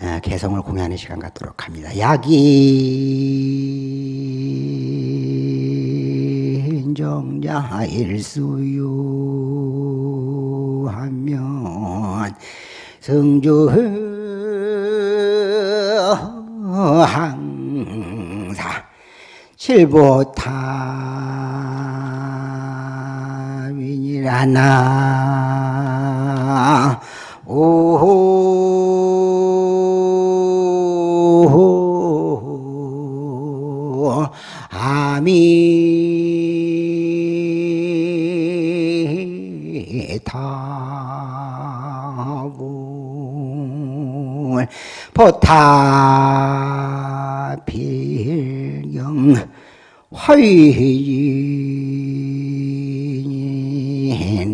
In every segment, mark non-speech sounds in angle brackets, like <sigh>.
어, 개성을 공유하는 시간 갖도록 합니다. 약인 정자 일수유 하면 성주 항사 칠보타윈이라나. 오 아미타불 포타필경 화의니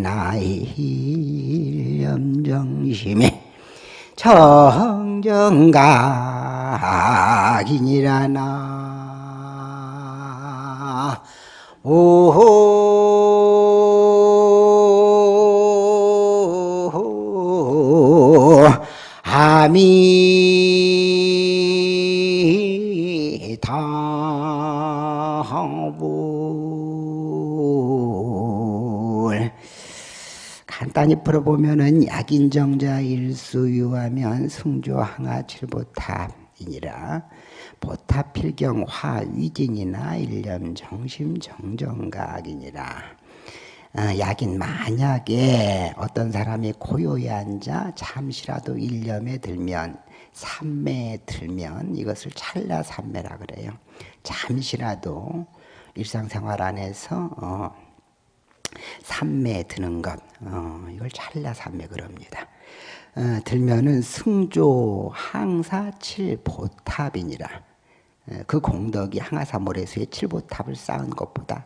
나이 염정심이 정정각이니라나 오 아미타불 간단히 풀어보면은 약인정자 일수유하면 승조 항하 칠보탑 이니라 보탑필경 화위진이나 일념 정심 정정각이니라 어, 약인 만약에 어떤 사람이 고요히 앉아 잠시라도 일념에 들면 삼매에 들면 이것을 찰나 삼매라 그래요. 잠시라도 일상생활 안에서 어, 삼매에 드는 것 어, 이걸 찰나 삼매 그럽니다. 어, 들면은 승조 항사 칠보탑이니라 어, 그 공덕이 항아사 모래수에 칠보탑을 쌓은 것보다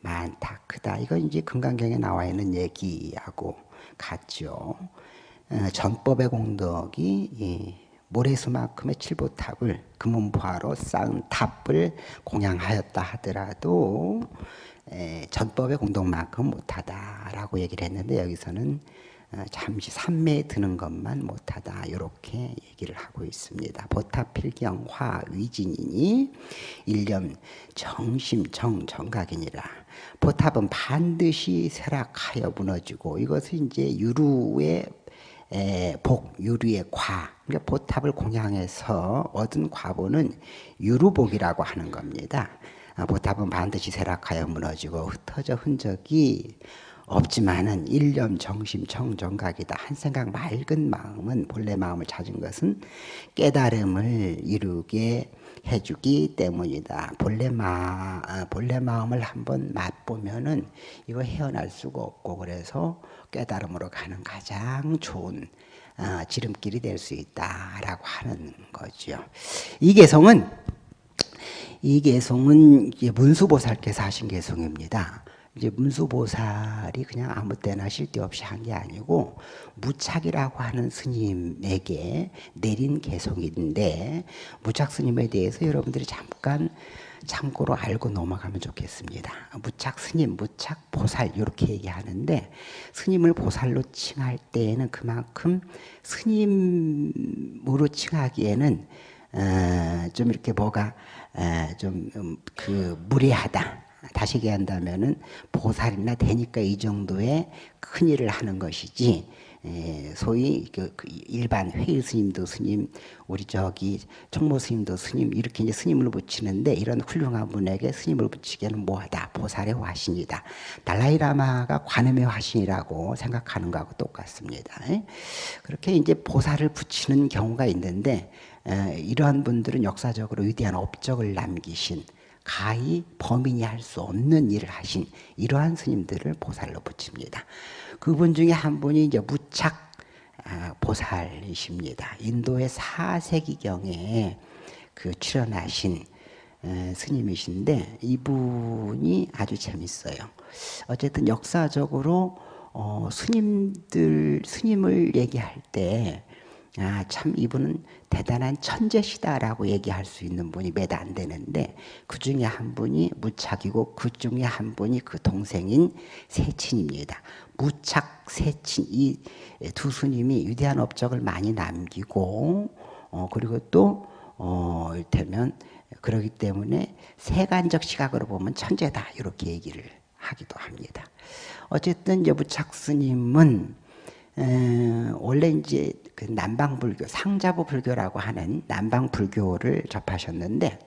많다 크다 이건 이제 금강경에 나와 있는 얘기하고 같죠. 어, 전법의 공덕이 이 모래수만큼의 칠보탑을 금은부하로 쌓은 탑을 공양하였다 하더라도 에, 전법의 공덕만큼 못하다라고 얘기를 했는데 여기서는 어, 잠시 삼매에 드는 것만 못하다 이렇게 얘기를 하고 있습니다. 보타필경 화위진이니 일념 정심정 정각이니라. 보탑은 반드시 쇠락하여 무너지고 이것은 이제 유루의 에, 복, 유루의 과. 그러니까 보탑을 공양해서 얻은 과보는 유루복이라고 하는 겁니다. 아, 보탑은 반드시 쇠락하여 무너지고 흩어져 흔적이 없지만은 일념 정심 청 정각이다. 한 생각 맑은 마음은 본래 마음을 찾은 것은 깨달음을 이루게 해주기 때문이다. 본래 마 본래 마음을 한번 맛보면은 이거 헤어날 수가 없고 그래서 깨달음으로 가는 가장 좋은 어, 지름길이 될 수 있다라고 하는 거죠. 이 개성은 이 개성은 문수보살께서 하신 개성입니다. 이제 문수보살이 그냥 아무 때나 쉴데 없이 한 게 아니고 무착이라고 하는 스님에게 내린 개성인데 무착 스님에 대해서 여러분들이 잠깐 참고로 알고 넘어가면 좋겠습니다. 무착 스님, 무착 보살 이렇게 얘기하는데 스님을 보살로 칭할 때에는 그만큼 스님으로 칭하기에는 어, 좀 이렇게 뭐가 어, 좀그 무례하다. 다시 얘기한다면은 보살이나 되니까 이 정도의 큰 일을 하는 것이지 소위 그 일반 회의 스님도 스님, 우리 저기 총무 스님도 스님 이렇게 이제 스님을 붙이는데 이런 훌륭한 분에게 스님을 붙이기에는 뭐하다 보살의 화신이다. 달라이라마가 관음의 화신이라고 생각하는 거하고 똑같습니다. 그렇게 이제 보살을 붙이는 경우가 있는데 이러한 분들은 역사적으로 위대한 업적을 남기신 가히 범인이 할 수 없는 일을 하신 이러한 스님들을 보살로 붙입니다. 그분 중에 한 분이 이제 무착 아, 보살이십니다. 인도의 4세기경에 그 출연하신 스님이신데 이분이 아주 재밌어요. 어쨌든 역사적으로 어, 스님들 스님을 얘기할 때 아, 참 이분은 대단한 천재시다라고 얘기할 수 있는 분이 몇 안 되는데 그 중에 한 분이 무착이고 그 중에 한 분이 그 동생인 세친입니다. 무착, 세친 이 두 스님이 위대한 업적을 많이 남기고 어, 그리고 또 어, 이를테면 그러기 때문에 세간적 시각으로 보면 천재다 이렇게 얘기를 하기도 합니다. 어쨌든 여부착 스님은 에, 원래 이제 그 남방 불교 상자부 불교라고 하는 남방 불교를 접하셨는데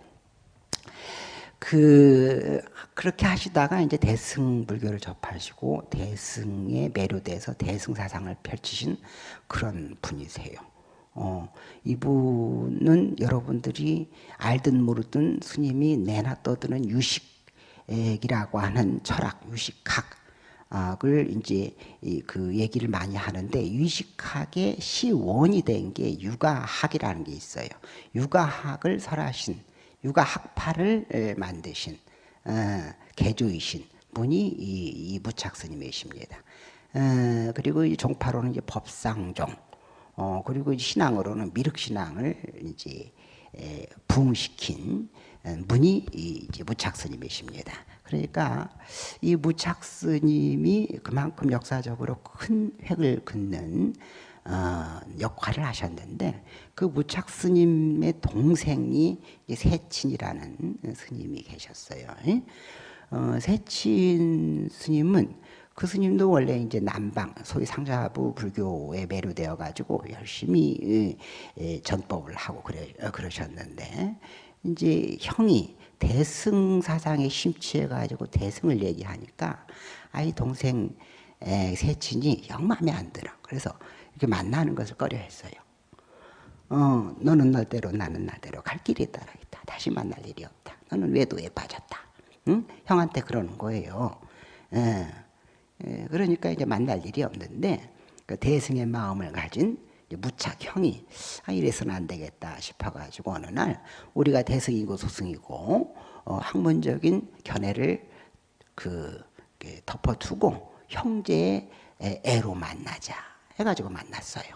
그 그렇게 하시다가 이제 대승 불교를 접하시고 대승에 매료돼서 대승 사상을 펼치신 그런 분이세요. 어, 이분은 여러분들이 알든 모르든 스님이 내나 떠드는 유식이라고 하는 철학, 유식학 을 이제 그 얘기를 많이 하는데 유식학의 시원이 된 게 육아학이라는 게 있어요. 육아학을 설하신, 육아학파를 만드신 어, 개조이신 분이 이, 이 무착 스님이십니다. 어, 그리고 이 종파로는 이제 법상종. 어, 그리고 신앙으로는 미륵신앙을 이제 에, 부흥시킨 분이 이제 무착스님이십니다. 그러니까 이 무착스님이 그만큼 역사적으로 큰 획을 긋는 어, 역할을 하셨는데 그 무착 스님의 동생이 세친이라는 스님이 계셨어요. 어, 세친 스님은 그 스님도 원래 이제 남방 소위 상자부 불교에 매료되어 가지고 열심히 전법을 하고 그래 어, 그러셨는데 이제 형이 대승 사상에 심취해 가지고 대승을 얘기하니까 아이 동생 세친이 영 마음에 안 들어. 그래서 이렇게 만나는 것을 꺼려했어요. 어, 너는 너대로 나는 나대로 갈 길이 따라 있다. 다시 만날 일이 없다. 너는 외도에 빠졌다. 응? 형한테 그러는 거예요. 예. 예, 그러니까 이제 만날 일이 없는데 그 대승의 마음을 가진 무착형이 아 이래서는 안 되겠다 싶어가지고 어느 날 우리가 대승이고 소승이고 어, 학문적인 견해를 그 덮어두고 형제의 애로 만나자 해가지고 만났어요.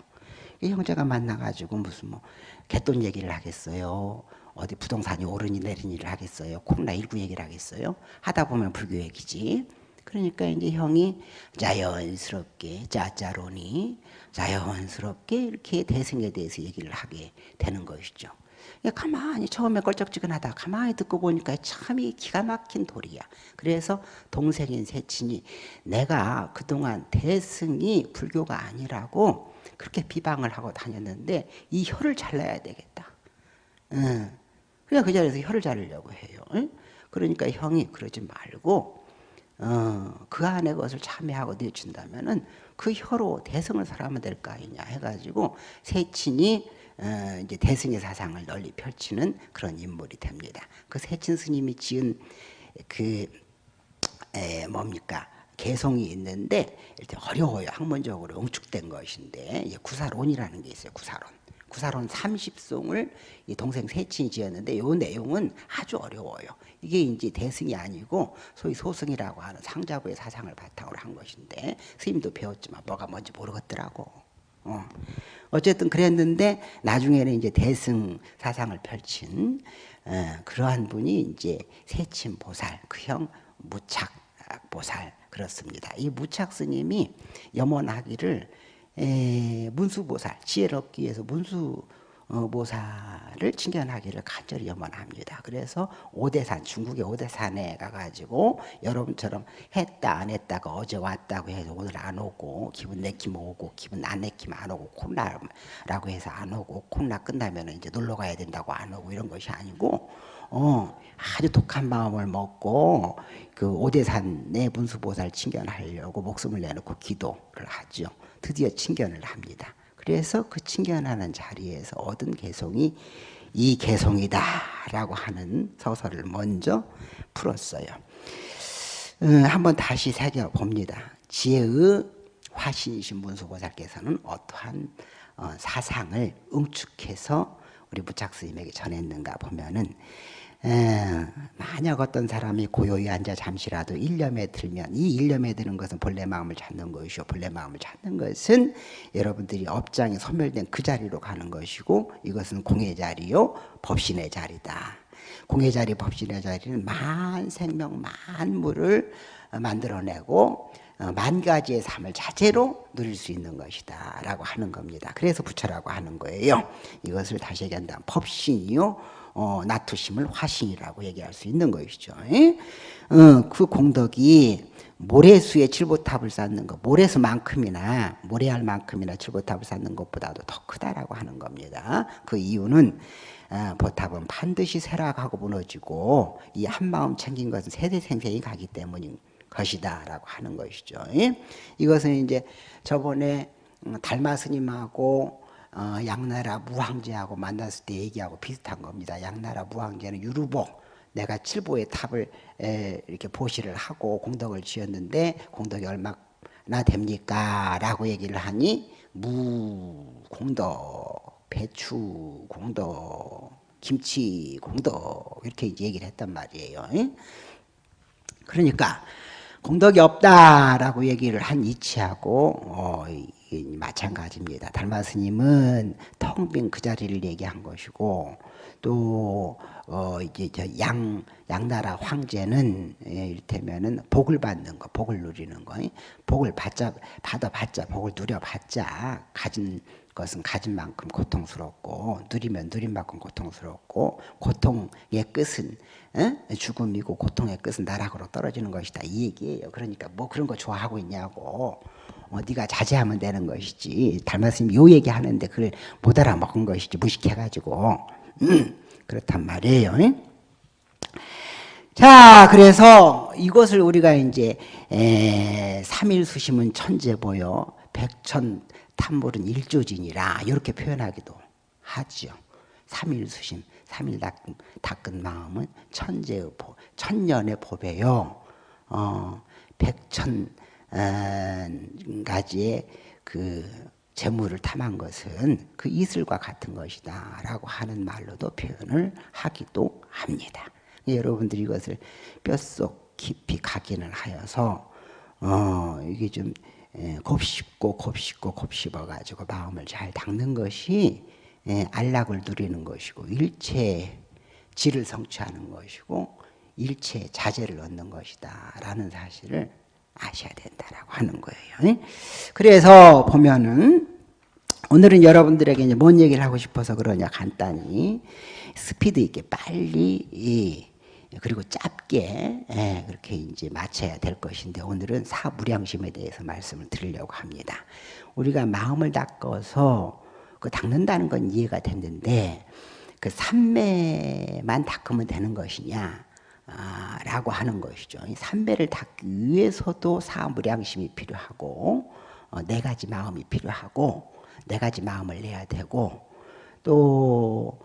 형제가 만나가지고 무슨 뭐 개돈 얘기를 하겠어요. 어디 부동산이 오르니 내리니 를 하겠어요. 코로나 19 얘기를 하겠어요. 하다 보면 불교 얘기지. 그러니까 이제 형이 자연스럽게 짜짜로니 자연스럽게 이렇게 대승에 대해서 얘기를 하게 되는 것이죠. 가만히 처음에 껄쩍지근하다 가만히 듣고 보니까 참이 기가 막힌 돌이야. 그래서 동생인 세친이 내가 그동안 대승이 불교가 아니라고 그렇게 비방을 하고 다녔는데 이 혀를 잘라야 되겠다. 응. 그냥 그 자리에서 혀를 자르려고 해요. 응? 그러니까 형이 그러지 말고 어, 그 안에 것을 참여하고 내준다면은 그 혀로 대승을 설하면 될 거 아니냐 해가지고 세친이 어, 이제 대승의 사상을 널리 펼치는 그런 인물이 됩니다. 그 세친 스님이 지은 그 에, 뭡니까 개성이 있는데 일단 어려워요. 학문적으로 응축된 것인데 구사론이라는 게 있어요. 구사론. 구사론 30송을 이 동생 세친이 지었는데 이 내용은 아주 어려워요. 이게 이제 대승이 아니고 소위 소승이라고 하는 상자부의 사상을 바탕으로 한 것인데 스님도 배웠지만 뭐가 뭔지 모르겠더라고. 어. 어쨌든 그랬는데 나중에는 이제 대승 사상을 펼친 어, 그러한 분이 이제 세친 보살 그 형 무착 보살 그렇습니다. 이 무착 스님이 염원하기를 에, 문수보살 지혜를 얻기 위해서 문수 어, 보살을 칭견하기를 간절히 염원합니다. 그래서 오대산 중국의 오대산에 가가지고 여러분처럼 했다 안 했다가 어제 왔다고 해서 오늘 안 오고 기분 내키면 오고 기분 안 내키면 안 오고 콜라라고 해서 안 오고 콜라 끝나면 이제 놀러 가야 된다고 안 오고 이런 것이 아니고 어, 아주 독한 마음을 먹고 그 오대산의 문수보살 칭견하려고 목숨을 내놓고 기도를 하죠. 드디어 칭견을 합니다. 그래서 그 칭견하는 자리에서 얻은 개성이 이 개성이다라고 하는 서설을 먼저 풀었어요. 어, 한번 다시 새겨봅니다. 지혜의 화신이신 문수보살께서는 어떠한 어, 사상을 응축해서 우리 무착 스님에게 전했는가 보면은 에, 만약 어떤 사람이 고요히 앉아 잠시라도 일념에 들면 이 일념에 드는 것은 본래 마음을 찾는 것이요 본래 마음을 찾는 것은 여러분들이 업장이 소멸된 그 자리로 가는 것이고 이것은 공의 자리요 법신의 자리다 공의 자리 법신의 자리는 만 생명 만물을 만들어내고 어, 만 가지의 삶을 자체로 누릴 수 있는 것이다 라고 하는 겁니다. 그래서 부처라고 하는 거예요. 이것을 다시 얘기한다면 법신이요 어, 나투심을 화신이라고 얘기할 수 있는 것이죠. 어, 그 공덕이 모래수에 칠보탑을 쌓는 것, 모래수만큼이나 모래알 만큼이나 칠보탑을 쌓는 것보다도 더 크다라고 하는 겁니다. 그 이유는 어, 보탑은 반드시 쇠락하고 무너지고 이 한마음 챙긴 것은 세대생생이 가기 때문인 것이다라고 하는 것이죠. 이것은 이제 저번에 음, 달마 스님하고 어, 양나라 무황제하고 만났을 때 얘기하고 비슷한 겁니다. 양나라 무황제는 유루복 내가 칠보의 탑을 이렇게 보시를 하고 공덕을 지었는데 공덕이 얼마나 됩니까? 라고 얘기를 하니 무 공덕, 배추 공덕, 김치 공덕 이렇게 이제 얘기를 했단 말이에요. 그러니까 공덕이 없다라고 얘기를 한 이치하고 어, 마찬가지입니다. 달마 스님은 텅 빈 그 자리를 얘기한 것이고 또 어, 이제 양 양나라 황제는 예, 이를테면은 복을 받는 거, 복을 누리는 거, 복을 받자 받아봤자 복을 누려봤자 가진 것은 가진 만큼 고통스럽고 누리면 누린 만큼 고통스럽고 고통의 끝은 에? 죽음이고 고통의 끝은 나락으로 떨어지는 것이다 이 얘기예요. 그러니까 뭐 그런 거 좋아하고 있냐고. 어, 네가 자제하면 되는 것이지. 달마스님 요 얘기 하는데 그걸 못 알아먹은 것이지 무식해가지고. 음, 그렇단 말이에요. 자, 그래서 이것을 우리가 이제 삼일 수심은 천재 보여 백천 탐물은 일조진이라 이렇게 표현하기도 하죠. 삼일 수심, 삼일 닦은, 닦은 마음은 천재의 보, 천년의 보배요. 어, 백천 어, 가지의 그 재물을 탐한 것은 그 이슬과 같은 것이다 라고 하는 말로도 표현을 하기도 합니다. 여러분들이 이것을 뼛속 깊이 각인을 하여서 어 이게 좀 곱씹고 곱씹고 곱씹어 가지고 마음을 잘 닦는 것이 안락을 누리는 것이고 일체 질을 성취하는 것이고 일체 자제를 얻는 것이다 라는 사실을 아셔야 된다라고 하는 거예요. 그래서 보면은 오늘은 여러분들에게 이제 뭔 얘기를 하고 싶어서 그러냐 간단히 스피드 있게 빨리 그리고 짧게 예, 그렇게 이제 맞춰야 될 것인데 오늘은 사무량심에 대해서 말씀을 드리려고 합니다. 우리가 마음을 닦아서 그 닦는다는 건 이해가 됐는데 그 삼매만 닦으면 되는 것이냐? 아, 라고 하는 것이죠. 삼배를 닦기 위해서도 사무량심이 필요하고 어, 네 가지 마음이 필요하고 네 가지 마음을 내야 되고 또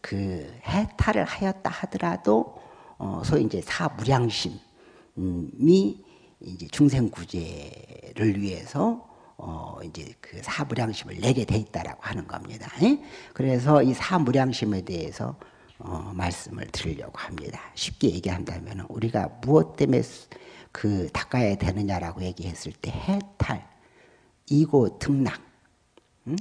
그 해탈을 하였다 하더라도 어, 소위 이제 사무량심이 이제 중생 구제를 위해서 어 이제 그 사무량심을 내게 돼 있다라고 하는 겁니다. 그래서 이 사무량심에 대해서 어, 말씀을 드리려고 합니다. 쉽게 얘기한다면 우리가 무엇 때문에 그 닦아야 되느냐라고 얘기했을 때 해탈, 이고 등락, 응?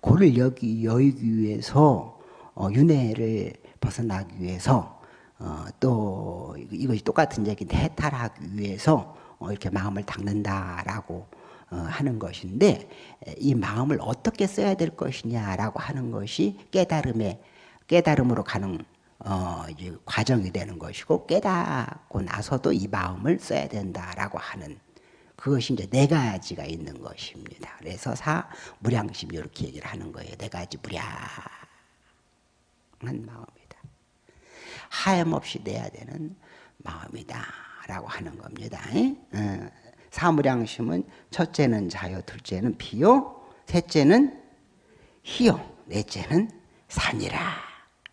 고를 여기 여기 위해서 어, 윤회를 벗어나기 위해서 어, 또 이것이 똑같은 얘기인데 해탈하기 위해서 어, 이렇게 마음을 닦는다라고 어, 하는 것인데 이 마음을 어떻게 써야 될 것이냐라고 하는 것이 깨달음의 깨달음으로 가는 어, 과정이 되는 것이고 깨닫고 나서도 이 마음을 써야 된다라고 하는 그것이 이제 네 가지가 있는 것입니다. 그래서 사 무량심 이렇게 얘기를 하는 거예요. 네 가지 무량한 마음이다. 하염없이 내야 되는 마음이다 라고 하는 겁니다. 어, 사무량심은 첫째는 자요, 둘째는 비요, 셋째는 희요, 넷째는 산이라.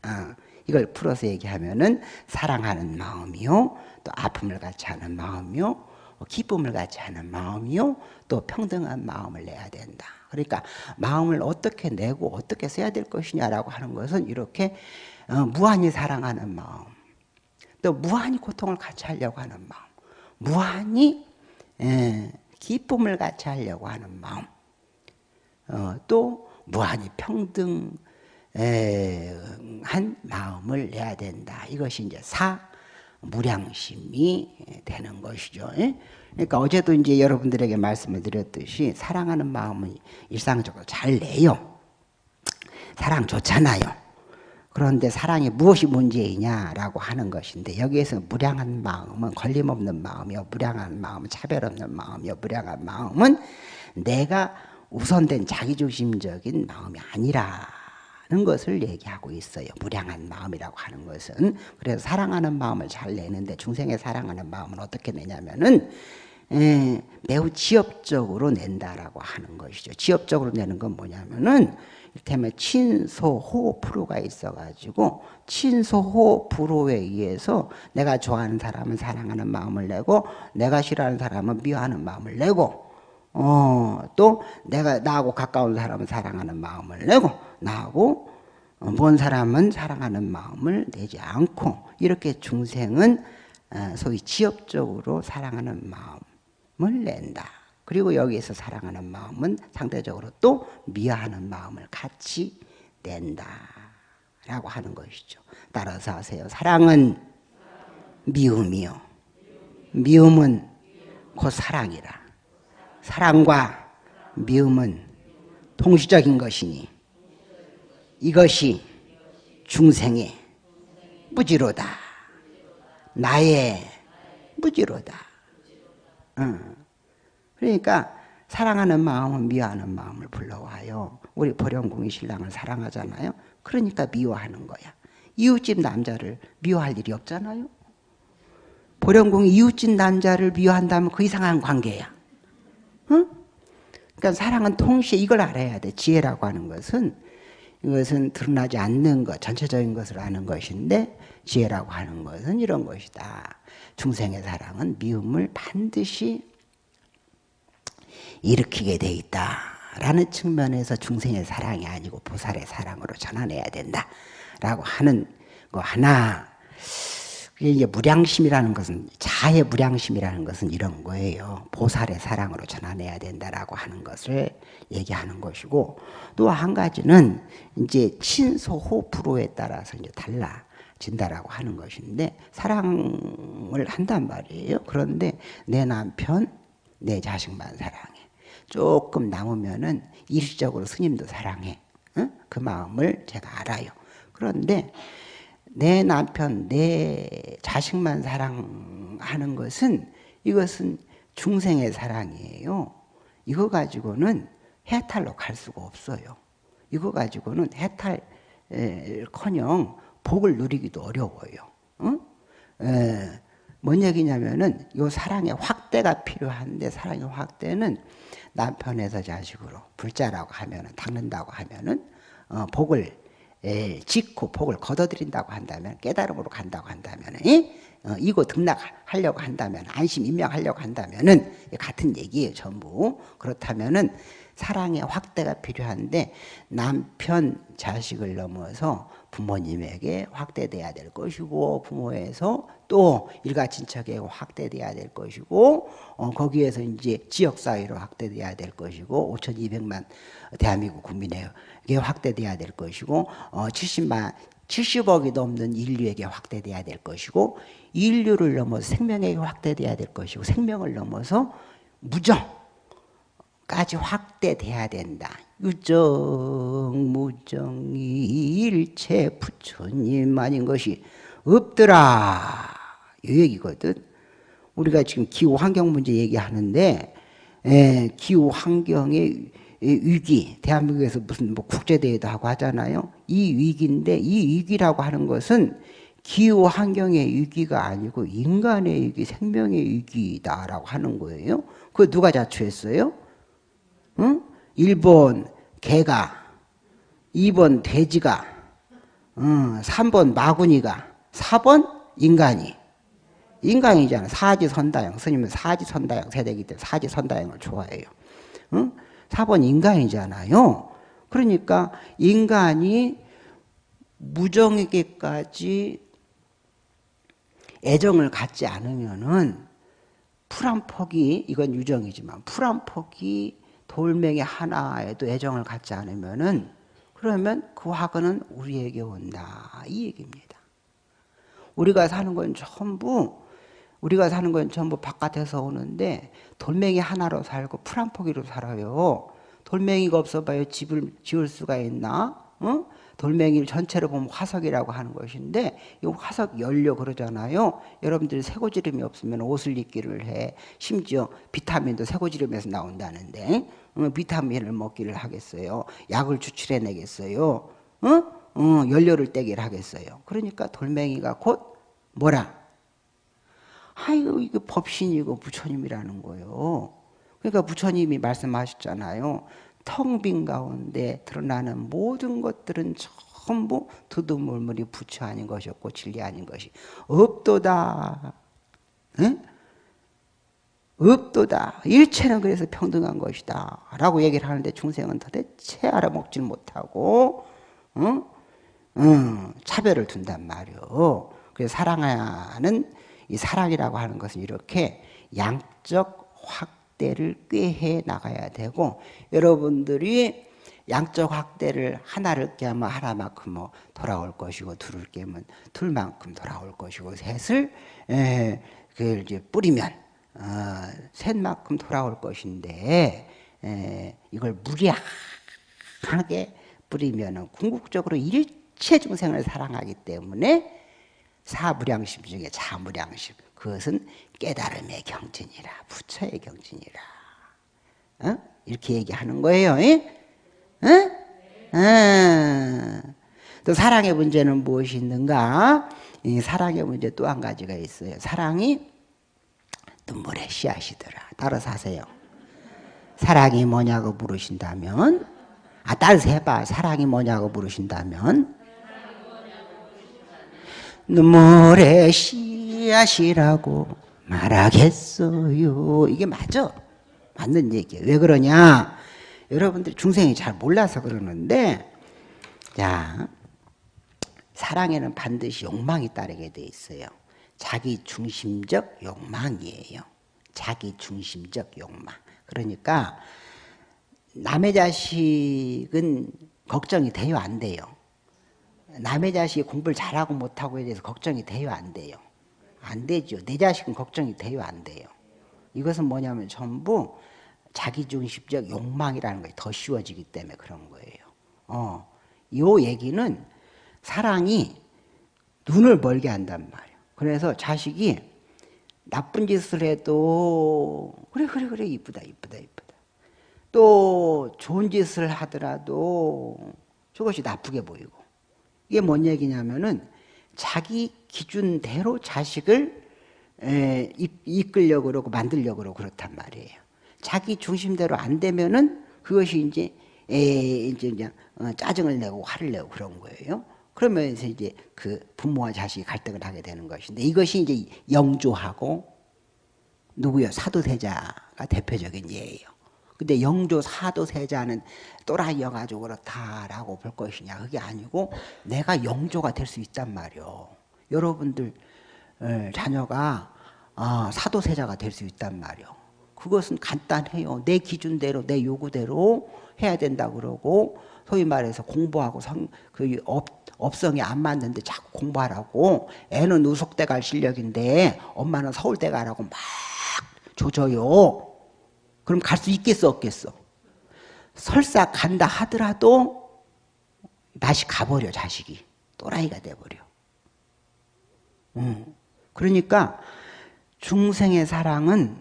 어, 이걸 풀어서 얘기하면은 사랑하는 마음이요, 또 아픔을 같이 하는 마음이요, 뭐 기쁨을 같이 하는 마음이요, 또 평등한 마음을 내야 된다. 그러니까 마음을 어떻게 내고 어떻게 써야 될 것이냐라고 하는 것은 이렇게 어, 무한히 사랑하는 마음, 또 무한히 고통을 같이 하려고 하는 마음, 무한히 에, 기쁨을 같이 하려고 하는 마음, 어, 또 무한히 평등 한 마음을 내야 된다. 이것이 이제 사 무량심이 되는 것이죠. 예? 그러니까 어제도 이제 여러분들에게 말씀을 드렸듯이 사랑하는 마음은 일상적으로 잘 내요. 사랑 좋잖아요. 그런데 사랑이 무엇이 문제이냐라고 하는 것인데 여기에서 무량한 마음은 걸림없는 마음이요. 무량한 마음은 차별 없는 마음이요. 무량한 마음은 내가 우선된 자기중심적인 마음이 아니라 는 것을 얘기하고 있어요. 무량한 마음이라고 하는 것은 그래서 사랑하는 마음을 잘 내는데 중생의 사랑하는 마음은 어떻게 내냐면은 에, 매우 지엽적으로 낸다라고 하는 것이죠. 지엽적으로 내는 건 뭐냐면은 이를테면 친소호 프로가 있어가지고 친소호 프로에 의해서 내가 좋아하는 사람은 사랑하는 마음을 내고 내가 싫어하는 사람은 미워하는 마음을 내고 어, 또 내가 나하고 가까운 사람은 사랑하는 마음을 내고 나하고 어, 먼 사람은 사랑하는 마음을 내지 않고 이렇게 중생은 어, 소위 지엽적으로 사랑하는 마음을 낸다. 그리고 여기에서 사랑하는 마음은 상대적으로 또 미워하는 마음을 같이 낸다. 라고 하는 것이죠. 따라서 하세요. 사랑은 미움이요. 미움은 곧 사랑이라. 사랑과 미움은 동시적인 것이니 이것이 중생의 무지로다. 나의 무지로다. 응. 그러니까 사랑하는 마음은 미워하는 마음을 불러와요. 우리 보령궁이 신랑을 사랑하잖아요. 그러니까 미워하는 거야. 이웃집 남자를 미워할 일이 없잖아요. 보령궁이 이웃집 남자를 미워한다면 그 이상한 관계야. 응? 그러니까 사랑은 동시에 이걸 알아야 돼. 지혜라고 하는 것은 이것은 드러나지 않는 것, 전체적인 것을 아는 것인데 지혜라고 하는 것은 이런 것이다. 중생의 사랑은 미움을 반드시 일으키게 돼 있다라는 측면에서 중생의 사랑이 아니고 보살의 사랑으로 전환해야 된다라고 하는 거 하나. 그게 무량심이라는 것은 자의 무량심이라는 것은 이런 거예요. 보살의 사랑으로 전환해야 된다라고 하는 것을 얘기하는 것이고 또 한 가지는 이제 친소호 프로에 따라서 이제 달라 진다라고 하는 것인데 사랑을 한단 말이에요. 그런데 내 남편, 내 자식만 사랑해. 조금 남으면은 일시적으로 스님도 사랑해. 응? 그 마음을 제가 알아요. 그런데 내 남편, 내 자식만 사랑하는 것은 이것은 중생의 사랑이에요. 이거 가지고는 해탈로 갈 수가 없어요. 이거 가지고는 해탈 커녕 복을 누리기도 어려워요. 응? 에, 뭔 얘기냐면은 요 사랑의 확대가 필요한데 사랑의 확대는 남편에서 자식으로 불자라고 하면은 닦는다고 하면은 어, 복을 에, 짓고 복을 거둬들인다고 한다면 깨달음으로 간다고 한다면 어, 이고 등락하려고 한다면 안심 임명하려고 한다면은 같은 얘기예요 전부. 그렇다면은 사랑의 확대가 필요한데 남편 자식을 넘어서 부모님에게 확대돼야 될 것이고 부모에서 또 일가친척에 확대돼야 될 것이고 어, 거기에서 이제 지역사회로 확대돼야 될 것이고 5,200만 대한민국 국민에게 확대돼야 될 것이고 어, 70만 70억이 넘는 인류에게 확대돼야 될 것이고 인류를 넘어서 생명에게 확대돼야 될 것이고 생명을 넘어서 무정까지 확대돼야 된다. 유정 무정이 일체 부처님 아닌 것이 없더라. 이 얘기거든. 우리가 지금 기후 환경 문제 얘기하는데 에, 기후 환경의 위기, 대한민국에서 무슨 뭐 국제대회도 하고 하잖아요. 이 위기인데 이 위기라고 하는 것은 기후 환경의 위기가 아니고 인간의 위기, 생명의 위기다라고 하는 거예요. 그 누가 자초했어요? 응? 1번 개가, 2번 돼지가, 응, 3번 마구니가, 4번 인간이. 인간이잖아. 사지선다형. 스님은 사지선다형 세대이기 때문에 사지선다형을 좋아해요. 응? 4번 인간이잖아요. 그러니까 인간이 무정에게까지 애정을 갖지 않으면은 풀한 폭이 이건 유정이지만 풀한 폭이 돌멩이 하나에도 애정을 갖지 않으면은 그러면 그 화근은 우리에게 온다 이 얘기입니다. 우리가 사는 건 전부 우리가 사는 건 전부 바깥에서 오는데 돌멩이 하나로 살고 풀 한 포기로 살아요. 돌멩이가 없어봐요 집을 지을 수가 있나? 어? 돌멩이를 전체로 보면 화석이라고 하는 것인데 이 화석 연료 그러잖아요. 여러분들이 새고지름이 없으면 옷을 입기를 해. 심지어 비타민도 새고지름에서 나온다는데 어, 비타민을 먹기를 하겠어요. 약을 추출해내겠어요. 어? 어, 연료를 떼기를 하겠어요. 그러니까 돌멩이가 곧 뭐라? 아이고 이거 법신이고 부처님이라는 거예요. 그러니까 부처님이 말씀하셨잖아요. 텅 빈 가운데 드러나는 모든 것들은 전부 두두물물이 부처 아닌 것이었고 진리 아닌 것이 없도다. 응? 없도다. 일체는 그래서 평등한 것이다. 라고 얘기를 하는데 중생은 도대체 알아먹질 못하고 응? 응, 차별을 둔단 말이요. 그래서 사랑하는 이 사랑이라고 하는 것은 이렇게 양적 확대를 꾀해 나가야 되고 여러분들이 양적 확대를 하나를 깨면 하나만큼 뭐 돌아올 것이고 둘을 깨면 둘만큼 돌아올 것이고 셋을 에, 그 이제 뿌리면 어, 셋만큼 돌아올 것인데 에, 이걸 무리하게 뿌리면은 궁극적으로 일체 중생을 사랑하기 때문에 사무량심 중에 자무량심 그것은 깨달음의 경진이라 부처의 경진이라 어? 이렇게 얘기하는 거예요. 어? 어. 또 사랑의 문제는 무엇이 있는가? 이 사랑의 문제 또 한 가지가 있어요. 사랑이 눈물의 씨앗이더라. 따라서 하세요. 사랑이 뭐냐고 물으신다면 아 따라서 해봐. 사랑이 뭐냐고 물으신다면 눈물의 씨앗이라고 말하겠어요. 이게 맞아. 맞는 얘기예요. 왜 그러냐? 여러분들이 중생이 잘 몰라서 그러는데, 자, 사랑에는 반드시 욕망이 따르게 돼 있어요. 자기 중심적 욕망이에요. 자기 중심적 욕망. 그러니까 남의 자식은 걱정이 돼요, 안 돼요? 남의 자식이 공부를 잘하고 못하고에 대해서 걱정이 돼요 안 돼요? 안 되죠. 내 자식은 걱정이 돼요 안 돼요? 이것은 뭐냐면 전부 자기중심적 욕망이라는 것이 더 쉬워지기 때문에 그런 거예요. 어, 이 얘기는 사랑이 눈을 멀게 한단 말이에요. 그래서 자식이 나쁜 짓을 해도 그래 그래 그래 이쁘다 이쁘다 이쁘다. 또 좋은 짓을 하더라도 저것이 나쁘게 보이고 이게 뭔 얘기냐면은 자기 기준대로 자식을 에, 이끌려고 그러고 만들려고 그러고 그렇단 말이에요. 자기 중심대로 안 되면은 그것이 이제 에, 이제 그냥 어, 짜증을 내고 화를 내고 그런 거예요. 그러면서 이제 그 부모와 자식이 갈등을 하게 되는 것인데 이것이 이제 영조하고 누구요? 사도세자가 대표적인 예예요. 근데 영조 사도 세자는 또라이여가지고 그렇다라고 볼 것이냐 그게 아니고 내가 영조가 될 수 있단 말이요. 여러분들 자녀가 아, 사도 세자가 될 수 있단 말이요. 그것은 간단해요. 내 기준대로 내 요구대로 해야 된다 그러고 소위 말해서 공부하고 성, 그 업, 업성이 안 맞는데 자꾸 공부하라고 애는 우석대 갈 실력인데 엄마는 서울대 가라고 막 조져요. 그럼 갈 수 있겠어 없겠어? 설사 간다 하더라도 맛이 가버려 자식이 또라이가 돼버려 음. 그러니까 중생의 사랑은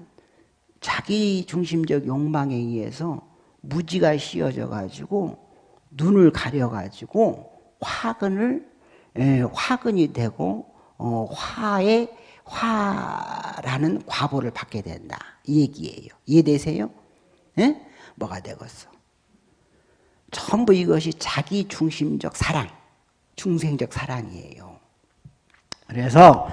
자기 중심적 욕망에 의해서 무지가 씌어져 가지고 눈을 가려 가지고 화근을 에, 화근이 되고 어, 화의 화라는 과보를 받게 된다. 이 얘기예요. 이해되세요? 예? 뭐가 되겠어? 전부 이것이 자기 중심적 사랑, 중생적 사랑이에요. 그래서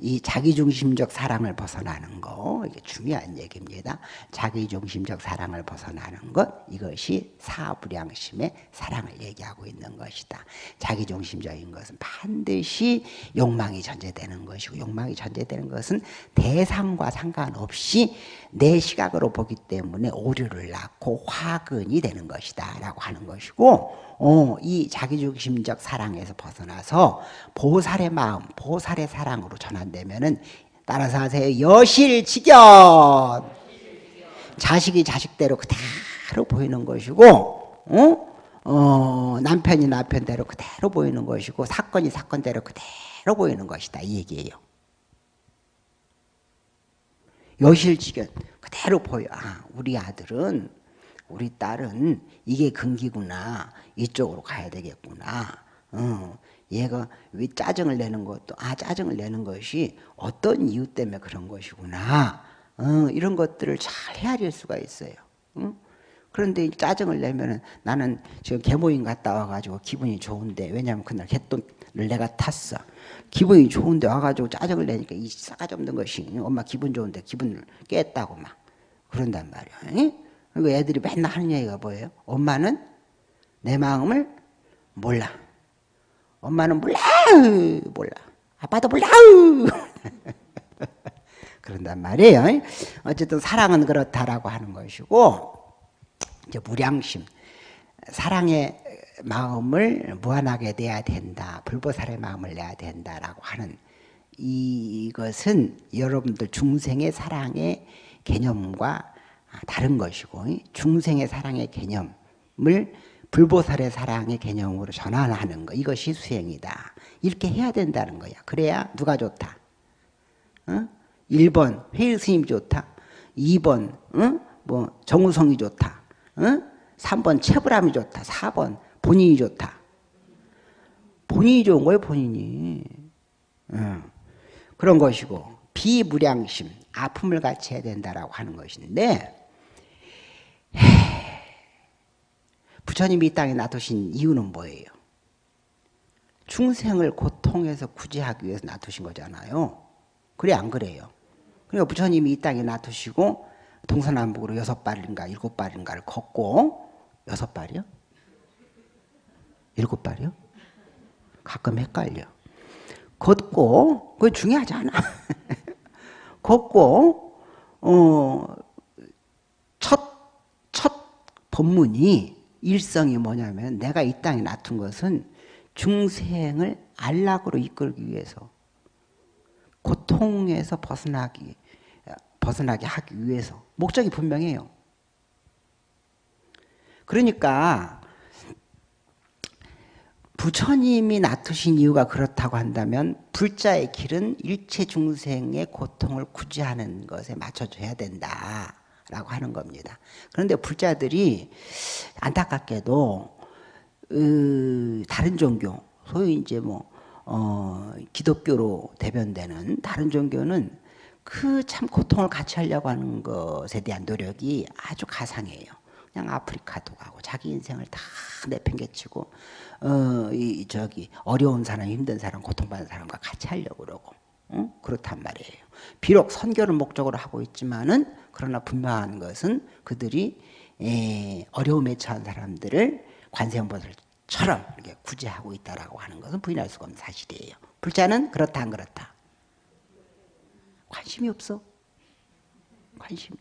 이 자기중심적 사랑을 벗어나는 거 이게 중요한 얘기입니다. 자기중심적 사랑을 벗어나는 것 이것이 사불량심의 사랑을 얘기하고 있는 것이다. 자기중심적인 것은 반드시 욕망이 전제되는 것이고 욕망이 전제되는 것은 대상과 상관없이 내 시각으로 보기 때문에 오류를 낳고 화근이 되는 것이다 라고 하는 것이고 어, 이 자기중심적 사랑에서 벗어나서 보살의 마음, 보살의 사랑으로 전환되면은 따라서 하세요. 여실직연. 자식이 자식대로 그대로 보이는 것이고, 어? 어, 남편이 남편대로 그대로 보이는 것이고, 사건이 사건대로 그대로 보이는 것이다. 이 얘기예요. 여실직연. 그대로 보여. 아, 우리 아들은, 우리 딸은 이게 근기구나. 이쪽으로 가야 되겠구나. 어, 얘가 왜 짜증을 내는 것도 아 짜증을 내는 것이 어떤 이유 때문에 그런 것이구나 어, 이런 것들을 잘 헤아릴 수가 있어요. 응? 그런데 짜증을 내면은 나는 지금 개모임 갔다 와가지고 기분이 좋은데 왜냐하면 그날 개돈을 내가 탔어. 기분이 좋은데 와가지고 짜증을 내니까 이 싸가지 없는 것이 엄마 기분 좋은데 기분을 깼다고 막 그런단 말이야. 그리고 애들이 맨날 하는 얘기가 뭐예요? 엄마는 내 마음을 몰라. 엄마는 몰라. 몰라. 아빠도 몰라. <laughs> 그런단 말이에요. 어쨌든 사랑은 그렇다라고 하는 것이고 이제 무량심. 사랑의 마음을 무한하게 내야 된다. 불보살의 마음을 내야 된다라고 하는 이것은 여러분들 중생의 사랑의 개념과 다른 것이고 중생의 사랑의 개념을 불보살의 사랑의 개념으로 전환하는 거 이것이 수행이다. 이렇게 해야 된다는 거야. 그래야 누가 좋다. 어? 1번 회의 스님이 좋다. 2번 어? 뭐 정우성이 좋다. 어? 3번 채불함이 좋다. 4번 본인이 좋다. 본인이 좋은 거예요. 본인이. 어. 그런 것이고 비무량심 아픔을 같이 해야 된다라고 하는 것인데 부처님이 이 땅에 놔두신 이유는 뭐예요? 중생을 고통에서 구제하기 위해서 놔두신 거잖아요. 그래 안 그래요? 그러니까 부처님이 이 땅에 놔두시고 동서남북으로 여섯 발인가 일곱 발인가를 걷고 여섯 발이요? 일곱 발이요? 가끔 헷갈려. 걷고 그게 중요하지 않아. <laughs> 걷고 어, 첫, 첫 법문이 일성이 뭐냐면 내가 이 땅에 놔둔 것은 중생을 안락으로 이끌기 위해서 고통에서 벗어나기 벗어나게 하기 위해서 목적이 분명해요. 그러니까 부처님이 놔두신 이유가 그렇다고 한다면 불자의 길은 일체 중생의 고통을 구제하는 것에 맞춰줘야 된다. 라고 하는 겁니다. 그런데 불자들이 안타깝게도 으, 다른 종교, 소위 이제 뭐 어, 기독교로 대변되는 다른 종교는 그 참 고통을 같이 하려고 하는 것에 대한 노력이 아주 가상해요. 그냥 아프리카도 가고 자기 인생을 다 내팽개치고 어, 이 저기 어려운 사람, 힘든 사람, 고통받는 사람과 같이 하려고 그러고 어? 그렇단 말이에요. 비록 선교를 목적으로 하고 있지만은 그러나 분명한 것은 그들이 에, 어려움에 처한 사람들을 관세음보살처럼 이렇게 구제하고 있다라고 하는 것은 부인할 수가 없는 사실이에요. 불자는 그렇다 안 그렇다. 관심이 없어. 관심.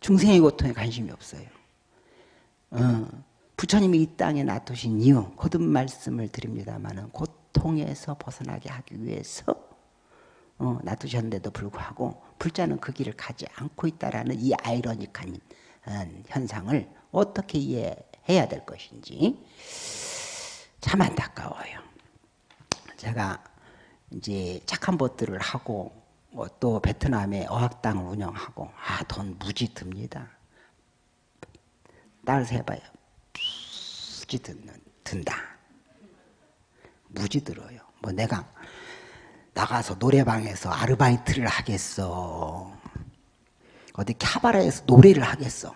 중생의 고통에 관심이 없어요. 어, 부처님이 이 땅에 놔두신 이유 거듭 말씀을 드립니다만 고통에서 벗어나게 하기 위해서 어, 놔두셨는데도 불구하고 불자는 그 길을 가지 않고 있다라는 이 아이러니한 어, 현상을 어떻게 이해해야 될 것인지 참 안타까워요. 제가 이제 착한 것들을 하고 또 베트남에 어학당을 운영하고 아 돈 무지 듭니다. 딸 세봐요. 무지 듣는, 든다. 무지 들어요. 뭐 내가 나가서 노래방에서 아르바이트를 하겠어. 어디 캬바레에서 노래를 하겠어.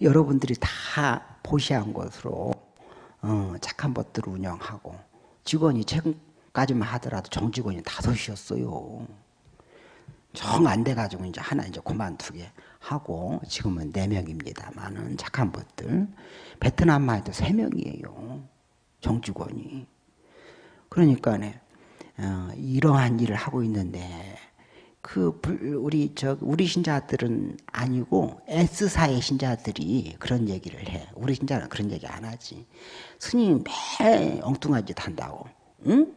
여러분들이 다 보시한 것으로 어, 착한 것들을 운영하고 직원이 최근까지만 하더라도 정직원이 다섯이었어요. 정 안 돼가지고 이제 하나 이제 그만두게 하고 지금은 네 명입니다만은 착한 것들 베트남만 해도 세 명이에요. 정직원이. 그러니까 네. 어, 이러한 일을 하고 있는데 그 우리 저 우리 신자들은 아니고 S사의 신자들이 그런 얘기를 해. 우리 신자는 그런 얘기 안 하지. 스님 매 엉뚱한 짓 한다고. 응?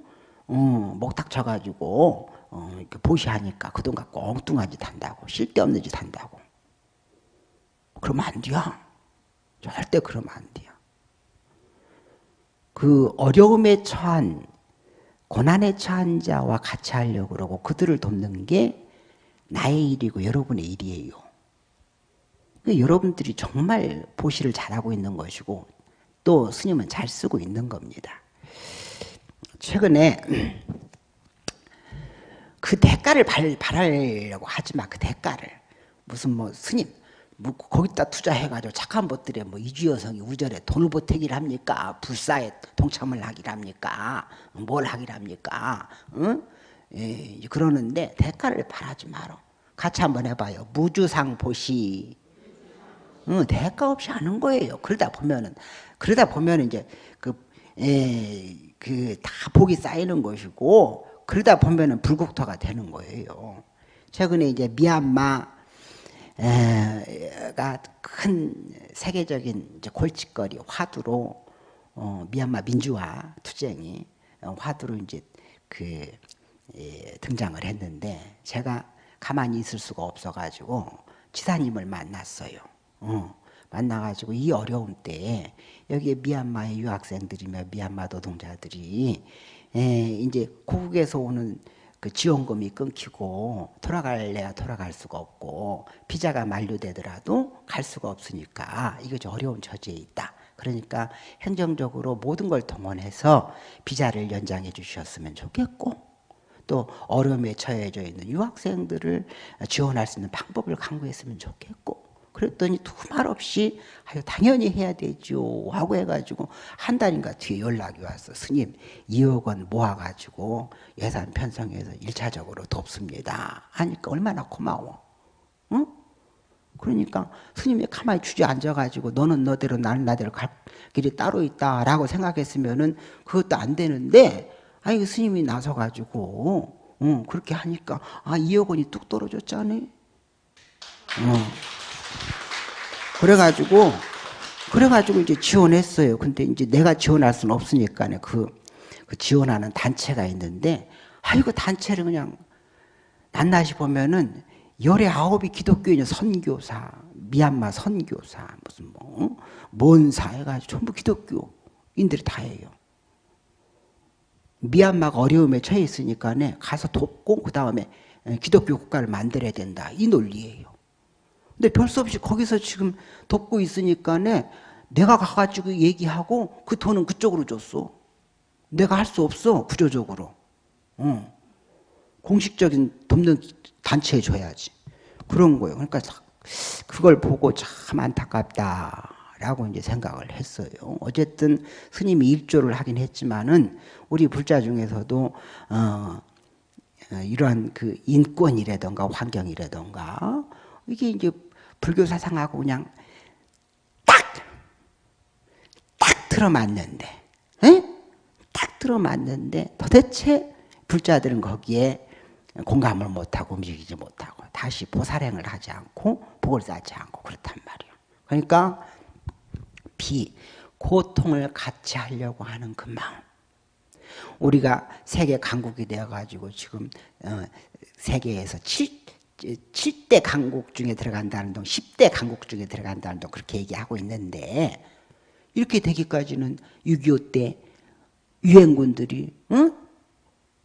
어, 목탁 쳐가지고 어, 이렇게 보시하니까 그 돈 갖고 엉뚱한 짓 한다고. 쓸데없는 짓 한다고. 그러면 안 돼요. 절대 그러면 안 돼요. 그 어려움에 처한 고난에 처한 자와 같이 하려고 그러고 그들을 돕는 게 나의 일이고 여러분의 일이에요. 그 여러분들이 정말 보시를 잘하고 있는 것이고 또 스님은 잘 쓰고 있는 겁니다. 최근에 그 대가를 바라려고 하지 마. 그 대가를. 무슨 뭐 스님 뭐 거기다 투자해가지고 착한 것들에 뭐 이주여성이 우절에 돈을 보태기를 합니까? 불사에 동참을 하기를 합니까? 뭘 하기를 합니까? 응? 예, 그러는데 대가를 바라지 마라. 같이 한번 해봐요. 무주상 보시. 응, 대가 없이 하는 거예요. 그러다 보면은 그러다 보면 이제 그, 예, 그 다 복이 쌓이는 것이고 그러다 보면은 불국토가 되는 거예요. 최근에 이제 미얀마 가 큰 세계적인 골칫거리 화두로 어, 미얀마 민주화 투쟁이 어, 화두로 이제 그 예, 등장을 했는데 제가 가만히 있을 수가 없어가지고 지사님을 만났어요. 어, 만나가지고 이 어려움 때에 여기에 미얀마의 유학생들이며 미얀마 노동자들이 예, 이제 고국에서 오는 그 지원금이 끊기고 돌아갈래야 돌아갈 수가 없고 비자가 만료되더라도 갈 수가 없으니까 좀 어려운 처지에 있다. 그러니까 행정적으로 모든 걸 동원해서 비자를 연장해 주셨으면 좋겠고 또 어려움에 처해져 있는 유학생들을 지원할 수 있는 방법을 강구했으면 좋겠고 그랬더니 두말 없이 아유 당연히 해야 되죠 하고 해가지고 한 달인가 뒤에 연락이 왔어 스님 2억 원 모아가지고 예산 편성해서 1차적으로 돕습니다 하니까 얼마나 고마워 응? 그러니까 스님이 가만히 주저앉아가지고 너는 너대로 나는 나대로 갈 길이 따로 있다라고 생각했으면은 그것도 안 되는데 아니 스님이 나서가지고 응, 그렇게 하니까 아 2억 원이 뚝 떨어졌잖아 어. 그래가지고 그래가지고 이제 지원했어요. 근데 이제 내가 지원할 수는 없으니까 그, 그 지원하는 단체가 있는데 아이고 단체를 그냥 낱낱이 보면은 열의 아홉이 기독교인 선교사, 미얀마 선교사, 무슨 뭐, 뭔사 해가지고 전부 기독교인들이 다 해요. 미얀마가 어려움에 처해 있으니까 가서 돕고 그 다음에 기독교 국가를 만들어야 된다. 이 논리예요. 근데 별 수 없이 거기서 지금 돕고 있으니까 내가 가가지고 얘기하고 그 돈은 그쪽으로 줬어. 내가 할 수 없어 구조적으로. 어. 공식적인 돕는 단체에 줘야지. 그런 거예요. 그러니까 그걸 보고 참 안타깝다 라고 이제 생각을 했어요. 어쨌든 스님이 일조를 하긴 했지만은 우리 불자 중에서도 어, 어 이러한 그 인권이라던가 환경이라던가 이게 이제 불교 사상하고 그냥 딱, 딱 들어맞는데, 에? 딱 들어맞는데 도대체 불자들은 거기에 공감을 못하고 움직이지 못하고 다시 보살행을 하지 않고 복을 쌓지 않고 그렇단 말이에요. 그러니까 비, 고통을 같이 하려고 하는 그 마음. 우리가 세계 강국이 되어가지고 지금 어, 세계에서 7, 7대 강국 중에 들어간다는 동, 10대 강국 중에 들어간다는 동 그렇게 얘기하고 있는데 이렇게 되기까지는 6.25 때 유엔군들이 응?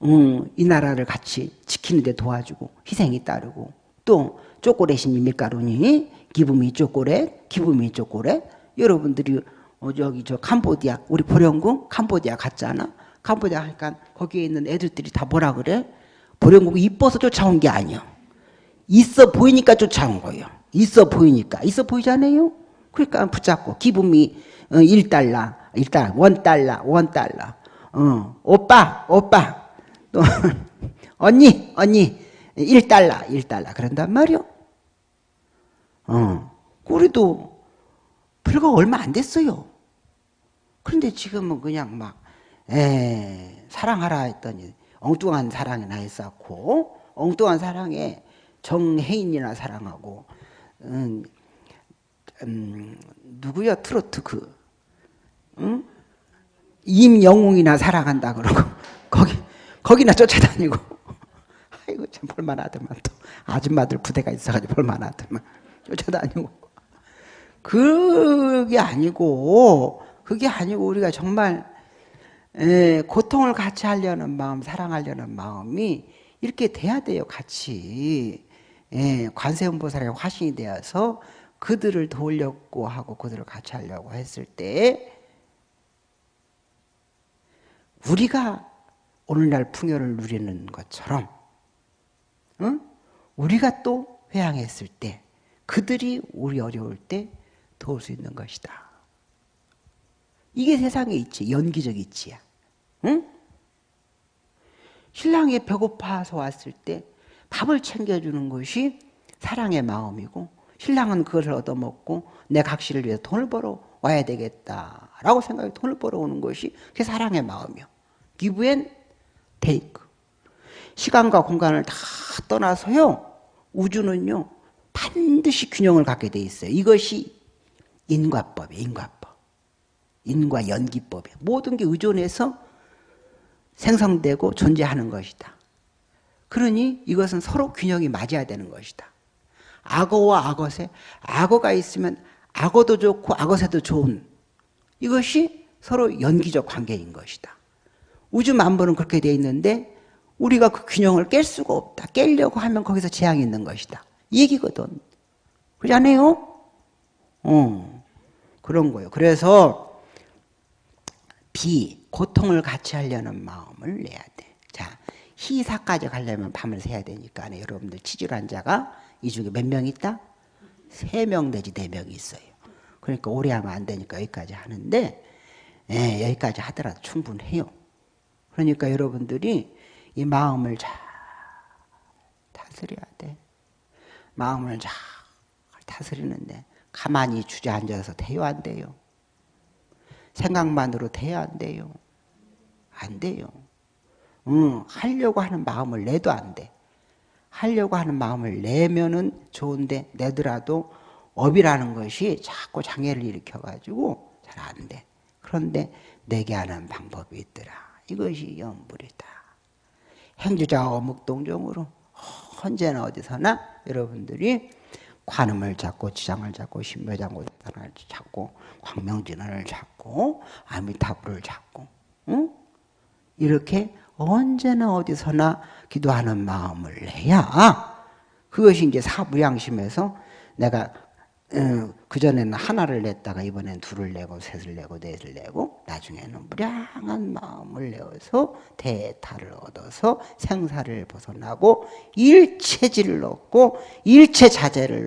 응, 이 나라를 같이 지키는 데 도와주고 희생이 따르고 또 쪼꼬렛이니 밀가루니 기부미 쪼꼬렛 기부미 쪼꼬렛 여러분들이 어, 저기 저 캄보디아 우리 보령국 캄보디아 갔잖아? 캄보디아 하니까 거기에 있는 애들들이 다 뭐라 그래? 보령국이 이뻐서 쫓아온 게 아니야 있어 보이니까 쫓아온 거예요. 있어 보이니까. 있어 보이잖아요? 그러니까 붙잡고 기분이 1달러, 1달러, 1달러, 1달러. 어, 오빠, 오빠. 또 <laughs> 언니, 언니. 1달러, 1달러. 그런단 말이요. 어. 그래도 불과 얼마 안 됐어요. 그런데 지금은 그냥 막, 에, 사랑하라 했더니 엉뚱한 사랑이나 했었고, 엉뚱한 사랑에 정혜인이나 사랑하고 음, 음, 누구야? 트로트 그 응? 임영웅이나 사랑한다 그러고 <laughs> 거기 거기나 쫓아다니고. <laughs> 아이고 참 볼만하더만 또. 아줌마들 부대가 있어가지고 볼만하더만. 쫓아다니고. 그게 아니고 그게 아니고 우리가 정말 에, 고통을 같이 하려는 마음 사랑하려는 마음이 이렇게 돼야 돼요 같이 예, 관세음보살의 화신이 되어서 그들을 도우려고 하고 그들을 같이 하려고 했을 때 우리가 오늘날 풍요를 누리는 것처럼 응? 우리가 또 회양했을 때 그들이 우리 어려울 때 도울 수 있는 것이다. 이게 세상의 이치, 연기적 이치야. 응? 신랑이 배고파서 왔을 때 밥을 챙겨주는 것이 사랑의 마음이고 신랑은 그것을 얻어먹고 내 각시를 위해서 돈을 벌어 와야 되겠다라고 생각해 돈을 벌어 오는 것이 그게 사랑의 마음이요. give and take. 시간과 공간을 다 떠나서요. 우주는요. 반드시 균형을 갖게 돼 있어요. 이것이 인과법이에요. 인과법. 인과 연기법이에요. 모든 게 의존해서 생성되고 존재하는 것이다. 그러니 이것은 서로 균형이 맞아야 되는 것이다. 악어와 악어새, 악어가 있으면 악어도 좋고 악어새도 좋은 이것이 서로 연기적 관계인 것이다. 우주 만물은 그렇게 되어 있는데 우리가 그 균형을 깰 수가 없다. 깨려고 하면 거기서 재앙이 있는 것이다. 이 얘기거든. 그렇지 않아요? 어, 그런 거예요. 그래서 비, 고통을 같이 하려는 마음을 내야 돼. 자, 희사까지 가려면 밤을 새야 되니까 여러분들 치질 환자가 이 중에 몇 명 있다? 세 명 내지 네 명이 있어요. 그러니까 오래 하면 안 되니까 여기까지 하는데 예, 여기까지 하더라도 충분해요. 그러니까 여러분들이 이 마음을 잘 다스려야 돼. 마음을 잘 다스리는데 가만히 주저앉아서 돼요 안 돼요? 생각만으로 돼야 안 돼요? 안 돼요. 응, 하려고 하는 마음을 내도 안 돼. 하려고 하는 마음을 내면은 좋은데 내더라도 업이라는 것이 자꾸 장애를 일으켜가지고 잘 안 돼. 그런데 내게 하는 방법이 있더라. 이것이 연불이다. 행주자 어묵동정으로 언제나 어디서나 여러분들이 관음을 잡고 지장을 잡고 신묘장고단을 잡고 광명진을 잡고 아미타불을 잡고 응? 이렇게 언제나 어디서나 기도하는 마음을 해야 그것이 이제 사무양심에서 내가 어, 그전에는 하나를 냈다가 이번엔 둘을 내고 셋을 내고 넷을 내고 나중에는 무량한 마음을 내어서 대타를 얻어서 생사를 벗어나고 일체질을 얻고 일체 자재를